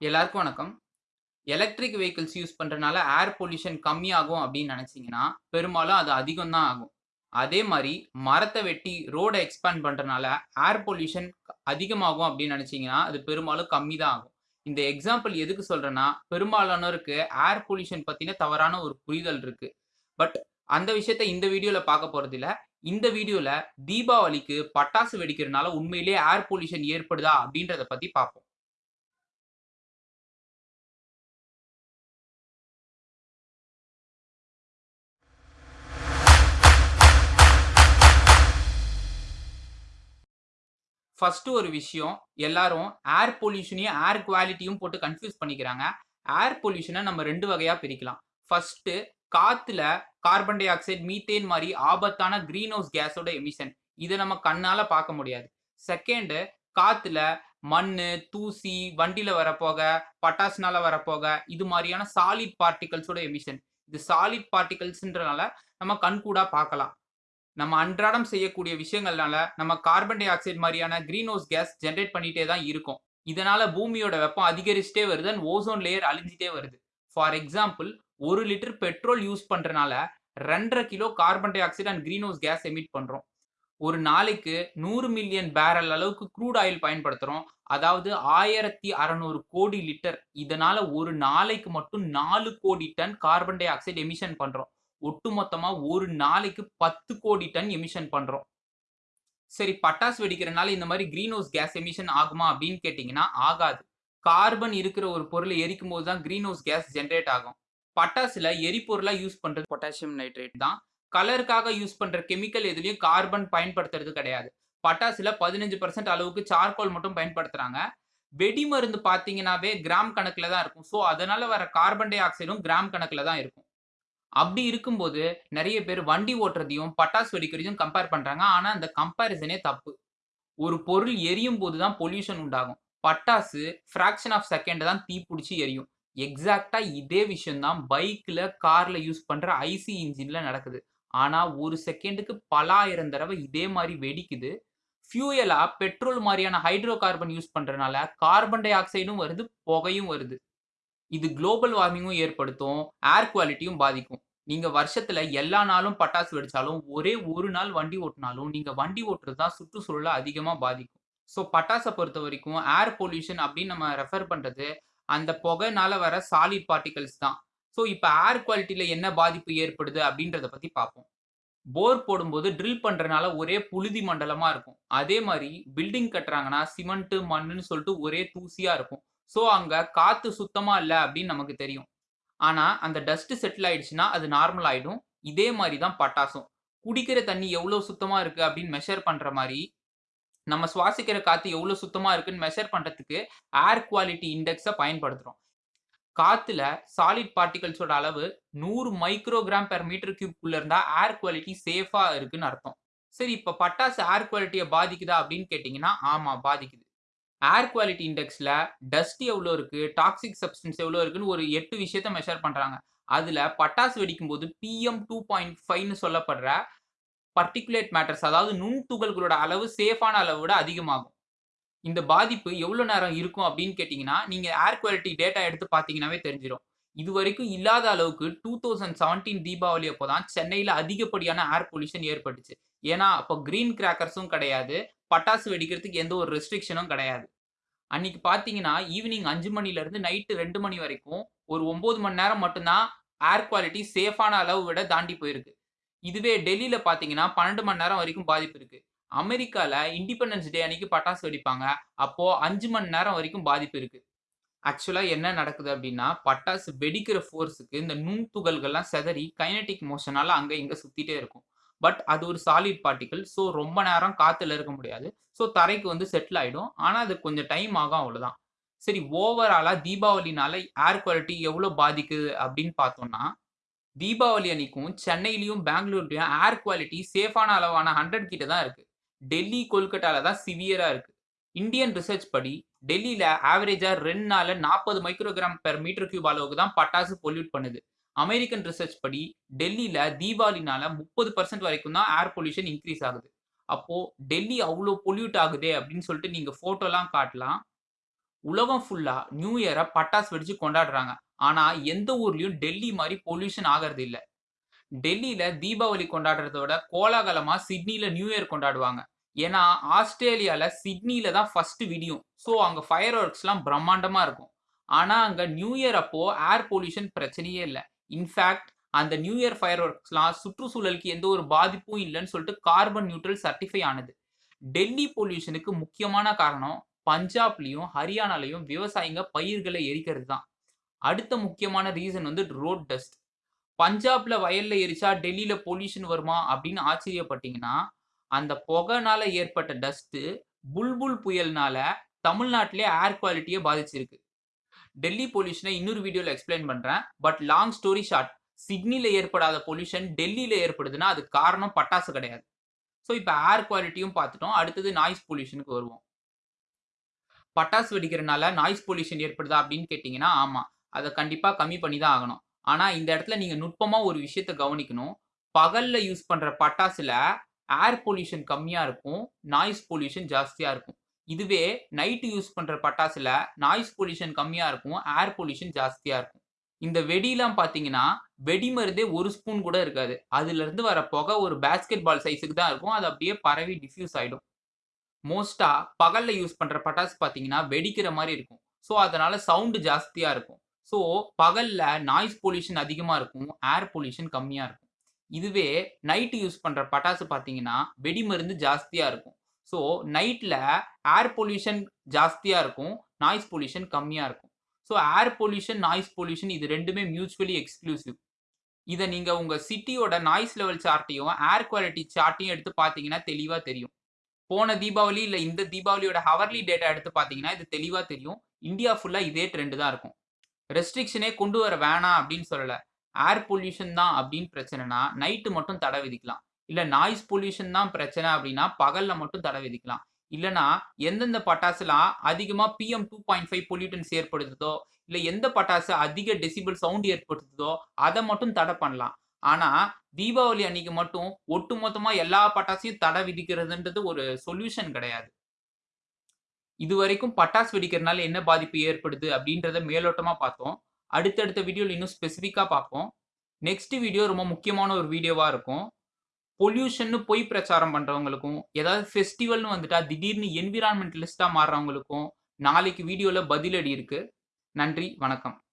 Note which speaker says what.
Speaker 1: எல்லாருக்கும் வணக்கம். Electric vehicles use பண்ணுறனால ஏர் பொல்யூஷன் கம்மியாகும் அப்படின்னு நினச்சிங்கன்னா பெரும்பாலும் அது அதிகம் தான் ஆகும். அதே மாதிரி மரத்தை வெட்டி ரோடை எக்ஸ்பேண்ட் பண்ணுறனால ஏர் பொல்யூஷன் அதிகமாகும் அப்படின்னு நினச்சிங்கன்னா அது பெரும்பாலும் கம்மி தான் ஆகும். இந்த எக்ஸாம்பிள் எதுக்கு சொல்கிறேன்னா பெரும்பாலானோருக்கு ஏர் பொல்யூஷன் பற்றின தவறான ஒரு புரிதல் இருக்குது பட் அந்த விஷயத்த இந்த வீடியோவில் பார்க்க போகிறதில்ல இந்த வீடியோவில் தீபாவளிக்கு பட்டாசு வெடிக்கிறனால உண்மையிலேயே ஏர் பொல்யூஷன் ஏற்படுதா அப்படின்றத பற்றி பார்ப்போம். ஃபர்ஸ்ட் ஒரு விஷயம், எல்லாரும் ஏர் பொல்யூஷனையும், ஏர் குவாலிட்டியும் போட்டு கன்ஃப்யூஸ் பண்ணிக்கிறாங்க. ஏர் பொல்யூஷனை நம்ம ரெண்டு வகையாக பிரிக்கலாம். ஃபர்ஸ்ட் காத்துல கார்பன் டை ஆக்சைடு, மீத்தேன் மாதிரி ஆபத்தான கிரீன் ஹவுஸ் கேஸோட எமிஷன். இதை நம்ம கண்ணால பார்க்க முடியாது. செகண்டு காத்துல மண் தூசி, வண்டியில் வர பட்டாசுனால வரப்போக இது மாதிரியான சாலிட் பார்ட்டிகல்ஸோட எமிஷன். இது சாலிட் பார்ட்டிகல்ஸ்ன்றனால நம்ம கண்கூடா பார்க்கலாம். நம்ம அன்றாடம் செய்யக்கூடிய விஷயங்கள்னால நம்ம கார்பன் டை ஆக்சைடு மாதிரியான கிரீன் ஹவுஸ் கேஸ் ஜென்ரேட் பண்ணிட்டே தான் இருக்கும் இதனால பூமியோட வெப்பம் அதிகரிச்சுட்டே வருது அண்ட் ஓசோன் லேயர் அழிஞ்சிட்டே வருது. ஃபார் எக்ஸாம்பிள் ஒரு லிட்டர் பெட்ரோல் யூஸ் பண்றதுனால ரெண்டரை kilo carbon dioxide and greenhouse gas emit பண்றோம். ஒரு நாளைக்கு நூறு மில்லியன் பேரல் அளவுக்கு க்ரூட் ஆயில் பயன்படுத்துறோம். அதாவது 1600 கோடி லிட்டர். இதனால ஒரு நாளைக்கு மட்டும் நாலு கோடி ton carbon dioxide emission பண்றோம். ஒட்டுமொத்தமா ஒரு நாளைக்கு 10 கோடி டன் எமிஷன் பண்றோம். சரி பட்டாசு வெடிக்கிறனால இந்த மாதிரி கிரீன் ஹவுஸ் கேஸ் எமிஷன் ஆகுமா அப்படின்னு கேட்டீங்கன்னா, ஆகாது. கார்பன் இருக்கிற ஒரு பொருள எரிக்கும்போது தான் கிரீன் ஹவுஸ் கேஸ் ஜென்ரேட் ஆகும். பட்டாசுல எரிபொருளா யூஸ் பண்றது பொட்டாசியம் நைட்ரேட் தான். கலருக்காக யூஸ் பண்ற கெமிக்கல் எதுலயும் கார்பன் பயன்படுத்துறது கிடையாது. பட்டாசுல 15% அளவுக்கு சார்கோல் மட்டும் பயன்படுத்துறாங்க. வெடிமருந்து பார்த்தீங்கன்னாவே கிராம் கணக்குல தான் இருக்கும். ஸோ அதனால வர கார்பன் டை ஆக்சைடும் கிராம் கணக்குல தான் இருக்கும். அப்படி இருக்கும்போது நிறைய பேர் வண்டி ஓட்டுறதையும், பட்டாசு வெடிக்கிறதையும் கம்பேர் பண்ணுறாங்க ஆனால் அந்த கம்பேரிசனே தப்பு. ஒரு பொருள் எரியும் போது தான் பொல்யூஷன் உண்டாகும். பட்டாசு ஃப்ராக்ஷன் ஆஃப் செகண்ட் தான் தீப்பிடிச்சி எரியும். எக்ஸாக்ட்டா இதே விஷயம்தான் பைக்கில் பைக்ல, கார்ல யூஸ் பண்ற ஐசி இன்ஜின்ல நடக்குது. ஆனா ஒரு செகண்டுக்கு பலாயிரம் தடவை இதே மாதிரி வெடிக்குது. ஃபியூயலா பெட்ரோல் மாதிரியான ஹைட்ரோ கார்பன் யூஸ் பண்றனால கார்பன் டை ஆக்சைடும் வருது, புகையும் வருது. இது குளோபல் வார்மிங்கும் ஏற்படுத்தும். ஏர் குவாலிட்டியும் பாதிக்கும். நீங்க வருஷத்துல எல்லா நாளும் பட்டாசு வெடிச்சாலும், ஒரே ஒரு நாள் வண்டி ஓட்டினாலும் நீங்க வண்டி ஓட்டுறது தான் சுற்றுச்சூழலை அதிகமா பாதிக்கும். ஸோ பட்டாசை பொறுத்த வரைக்கும் ஏர் பொல்யூஷன் அப்படின்னு நம்ம ரெஃபர் பண்றது, அந்த புகைனால வர சாலிட் பார்ட்டிகல்ஸ் தான். ஸோ இப்போ ஏர் குவாலிட்டியில் என்ன பாதிப்பு ஏற்படுது அப்படின்றத பற்றி பார்ப்போம். போர் போடும்போது ட்ரில் பண்ணுறனால ஒரே புழுதி மண்டலமாக இருக்கும். அதே மாதிரி பில்டிங் கட்டுறாங்கன்னா சிமெண்ட்டு மண்ணுன்னு சொல்லிட்டு ஒரே தூசியாக இருக்கும். ஸோ அங்கே காற்று சுத்தமாக இல்லை அப்படின்னு நமக்கு தெரியும். ஆனால் அந்த டஸ்ட்டு செட்டில் ஆயிடுச்சுன்னா அது நார்மல் ஆகிடும் இதே மாதிரி தான் பட்டாசும். குடிக்கிற தண்ணி எவ்வளோ சுத்தமாக இருக்கு அப்படின்னு மெஷர் பண்ணுற மாதிரி நம்ம சுவாசிக்கிற காற்று எவ்வளோ சுத்தமாக இருக்குன்னு மெஷர் பண்ணுறதுக்கு ஏர் குவாலிட்டி இண்டெக்ஸை பயன்படுத்துகிறோம் காற்றுல சாலிட் பார்ட்டிகல்ஸோட அளவு நூறு மைக்ரோகிராம் பெர் மீட்டர் கியூப் குள்ள ஏர் குவாலிட்டி சேஃபாக இருக்குன்னு அர்த்தம். சரி இப்போ பட்டாசு ஏர் குவாலிட்டியை பாதிக்குதா அப்படின்னு கேட்டிங்கன்னா ஆமாம் பாதிக்குது. ஏர் குவாலிட்டி இண்டெக்ஸில் டஸ்ட் எவ்வளோ இருக்குது டாக்ஸிக் சப்ஸ்டன்ஸ் எவ்வளோ இருக்குன்னு ஒரு எட்டு விஷயத்த மெஷர் பண்ணுறாங்க அதில் பட்டாசு வெடிக்கும்போது பிஎம் 2.5ன்னு சொல்லப்படுற பர்டிகுலேட் மேட்டர்ஸ் அதாவது நுண்துகள்களோட அளவு சேஃபான அளவ விட அதிகமாகும். இந்த பாதிப்பு எவ்வளோ நேரம் இருக்கும் அப்படின்னு கேட்டிங்கன்னா நீங்கள் ஏர் குவாலிட்டி டேட்டா எடுத்து பார்த்தீங்கன்னாவே இது வரைக்கும் இல்லாத அளவுக்கு 2017 தீபாவளி அப்போ தான் சென்னையில் அதிகப்படியான ஏர் பொல்யூஷன் ஏற்பட்டுச்சு. ஏன்னா அப்போ க்ரீன் கிராக்கர்ஸும் கிடையாது. பட்டாசு வெடிக்கிறதுக்கு எந்த ஒரு ரெஸ்ட்ரிக்ஷனும் கிடையாது. அன்னைக்கு பார்த்தீங்கன்னா, ஈவினிங் அஞ்சு மணிலேருந்து நைட்டு ரெண்டு மணி வரைக்கும் ஒரு ஒம்பது மணி நேரம் மட்டும்தான் ஏர் குவாலிட்டி சேஃபான அளவு விட தாண்டி போயிருக்கு. இதுவே டெல்லியில் பார்த்தீங்கன்னா 12 மணி நேரம் வரைக்கும் பாதிப்பு இருக்கு. அமெரிக்காவில் இண்டிபெண்டன்ஸ் டே அன்னைக்கு பட்டாசு வெடிப்பாங்க. அப்போது அஞ்சு மணி நேரம் வரைக்கும் பாதிப்பு இருக்கு. ஆக்சுவலாக என்ன நடக்குது அப்படின்னா, பட்டாசு வெடிக்கிற ஃபோர்ஸுக்கு இந்த நுண்துகள்கள்லாம் சிதறி கைனட்டிக் மோஷனால அங்கே இங்கே சுற்றிட்டே இருக்கும். பட் அது ஒரு சாலிட் பார்ட்டிக்கல் ஸோ ரொம்ப நேரம் காற்றுல இருக்க முடியாது. ஸோ தரைக்கு வந்து செட்டில் ஆகிடும் ஆனால் அது கொஞ்சம் டைம் ஆகும் அவ்வளோதான். சரி ஓவராலாக தீபாவளினால ஏர் குவாலிட்டி எவ்வளோ பாதிக்குது அப்படின்னு பார்த்தோம்னா, தீபாவளி அன்னைக்கும் சென்னையிலையும் பெங்களூர்லையும் ஏர் குவாலிட்டி சேஃபான அளவான 100 கிட்ட தான் இருக்குது டெல்லி, கொல்கட்டால தான் சிவியராக இருக்குது இந்தியன் ரிசர்ச் படி டெல்லியில் ஆவரேஜாக ரெண்டு நாளில் நாற்பது மைக்ரோகிராம் பெர் மீட்டர் கியூப் அளவுக்கு தான் பட்டாசு பொல்யூட் பண்ணுது. அமெரிக்கன் ரிசர்ச் படி டெல்லியில் தீபாவளினால 30% வரைக்கும் தான் ஏர் பொல்யூஷன் இன்க்ரீஸ் ஆகுது. அப்போ டெல்லி அவ்வளோ பொல்யூட் ஆகுதே அப்படின்னு சொல்லிட்டு நீங்க ஃபோட்டோலாம் காட்டலாம். உலகம் ஃபுல்லா நியூ இயரை பட்டாசு வெடிச்சு கொண்டாடுறாங்க. ஆனா எந்த ஊர்லயும் டெல்லி மாதிரி பொல்யூஷன் ஆகிறது இல்லை. டெல்லியில தீபாவளி கொண்டாடுறத விட கோலாகலமா சிட்னில நியூ இயர் கொண்டாடுவாங்க. ஏன்னா ஆஸ்திரேலியால சிட்னில தான் ஃபர்ஸ்ட் விடியும் ஸோ அங்க ஃபயர் ஒர்க்ஸ்லாம் பிரம்மாண்டமா இருக்கும். ஆனா அங்க நியூ இயர் அப்போ ஏர் பொல்யூஷன் பிரச்சனையே இல்லை. இன்ஃபேக்ட் அந்த நியூ இயர் ஃபயர் ஒர்க்ஸ்லாம் சுற்றுச்சூழலுக்கு எந்த ஒரு பாதிப்பும் இல்லைன்னு சொல்லிட்டு கார்பன் நியூட்ரல் சர்டிஃபை ஆனது. டெல்லி பொல்யூஷனுக்கு முக்கியமான காரணம் பஞ்சாப்லேயும் ஹரியானாலையும் விவசாயிங்க பயிர்களை எரிக்கிறது தான். அடுத்த முக்கியமான ரீசன் வந்து ரோட் டஸ்ட் பஞ்சாப்ல வயல்ல எரிச்சா டெல்லியில பொல்யூஷன் வருமா அப்படின்னு ஆச்சரியப்பட்டீங்கன்னா அந்த புகைனால ஏற்பட்ட டஸ்ட் புல்புல் புயல்னால தமிழ்நாட்டிலே ஏர் குவாலிட்டியை பாதிச்சிருக்கு. டெல்லி பொல்யூஷனை இன்னொரு வீடியோவில் எக்ஸ்பிளைன் பண்ணுறேன் பட் லாங் ஸ்டோரி ஷார்ட் சிட்னியில் ஏற்படாத பொல்யூஷன் டெல்லியில் ஏற்படுதுன்னா அது காரணம் பட்டாசு கிடையாது. ஸோ இப்போ ஏர் குவாலிட்டியும் பார்த்துட்டோம். அடுத்தது நாய்ஸ் பொல்யூஷனுக்கு வருவோம். பட்டாசு வெடிக்கிறனால நாய்ஸ் பொல்யூஷன் ஏற்படுதா அப்படின்னு கேட்டிங்கன்னா ஆமாம் அதை கண்டிப்பாக கம்மி பண்ணி தான் ஆகணும். ஆனால் இந்த இடத்துல நீங்கள் நுட்பமாக ஒரு விஷயத்த கவனிக்கணும். பகலில் யூஸ் பண்ணுற பட்டாசுல ஏர் பொல்யூஷன் கம்மியாக இருக்கும் நாய்ஸ் பொல்யூஷன் ஜாஸ்தியாக இருக்கும். இதுவே நைட்டு யூஸ் பண்ணுற பட்டாசுல நாய்ஸ் பொல்யூஷன் கம்மியாக இருக்கும் ஏர் பொல்யூஷன் ஜாஸ்தியாக இருக்கும். இந்த வெடிலாம் பார்த்தீங்கன்னா வெடி மருந்தே ஒரு ஸ்பூன் கூட இருக்காது. அதுலேருந்து வர புகை ஒரு பேஸ்கெட் பால் சைஸுக்கு தான் இருக்கும். அது அப்படியே பரவி டிஃப்யூஸ் ஆகிடும் மோஸ்ட்டாக பகலில் யூஸ் பண்ணுற பட்டாசு பார்த்தீங்கன்னா வெடிக்கிற மாதிரி இருக்கும். ஸோ அதனால் சவுண்டு ஜாஸ்தியாக இருக்கும். ஸோ பகலில் நாய்ஸ் பொல்யூஷன் அதிகமாக இருக்கும் ஏர் பொல்யூஷன் கம்மியாக இருக்கும். இதுவே நைட்டு யூஸ் பண்ணுற பட்டாசு பார்த்தீங்கன்னா வெடி மருந்து ஜாஸ்தியாக இருக்கும். ஸோ நைட்ல ஏர் பொல்யூஷன் ஜாஸ்தியாக இருக்கும் நாய்ஸ் பொல்யூஷன் கம்மியாக இருக்கும். So air pollution noise pollution இது ரெண்டுமே மியூச்சுவலி எக்ஸ்க்ளூசிவ் இதை நீங்க உங்க சிட்டியோட நாய்ஸ் லெவல் சார்ட்டையும் ஏர் குவாலிட்டி சார்ட்டையும் எடுத்து பார்த்தீங்கன்னா தெளிவாக தெரியும். போன தீபாவளி இல்லை இந்த தீபாவளியோட ஹவர்லி டேட்டா எடுத்து பார்த்தீங்கன்னா இது தெளிவாக தெரியும். இந்தியா ஃபுல்லாக இதே ட்ரெண்டு தான் இருக்கும். ரெஸ்ட்ரிக்ஷனே கொண்டு வர வேணாம் அப்படின்னு சொல்லலை. ஏர் பொல்யூஷன் தான் அப்படின்னு பிரச்சனைனா நைட்டு மட்டும் தடை விதிக்கலாம். இல்லை நாய்ஸ் பொல்யூஷன் தான் பிரச்சனை அப்படின்னா பகலில் மட்டும் தடை விதிக்கலாம். இல்லைன்னா எந்தெந்த பட்டாசுலாம் அதிகமாக PM two point five pollutants ஏற்படுத்துதோ இல்லை எந்த பட்டாசு அதிக டெசிபிள் சவுண்ட் ஏற்படுத்துதோ அதை மட்டும் தடை பண்ணலாம். ஆனால் தீபாவளி அன்னைக்கு மட்டும் ஒட்டுமொத்தமாக எல்லா பட்டாசையும் தடை விதிக்கிறதுன்றது ஒரு சொல்யூஷன் கிடையாது. இது வரைக்கும் பட்டாசு வெடிக்கிறதுனால என்ன பாதிப்பு ஏற்படுது அப்படின்றத மேலோட்டமாக பார்த்தோம். அடுத்தடுத்த வீடியோவில் இன்னும் ஸ்பெசிஃபிக்காக பார்ப்போம். நெக்ஸ்ட் வீடியோ ரொம்ப முக்கியமான ஒரு வீடியோவாக இருக்கும். பொல்யூஷன் பொய் பிரச்சாரம் பண்றவங்களுக்கும் ஏதாவது ஃபெஸ்டிவல்னு வந்துட்டா திடீர்னு என்விரான்மெண்டலிஸ்டா மாறுறவங்களுக்கும் நாளைக்கு வீடியோல பதிலடி இருக்கு. நன்றி வணக்கம்.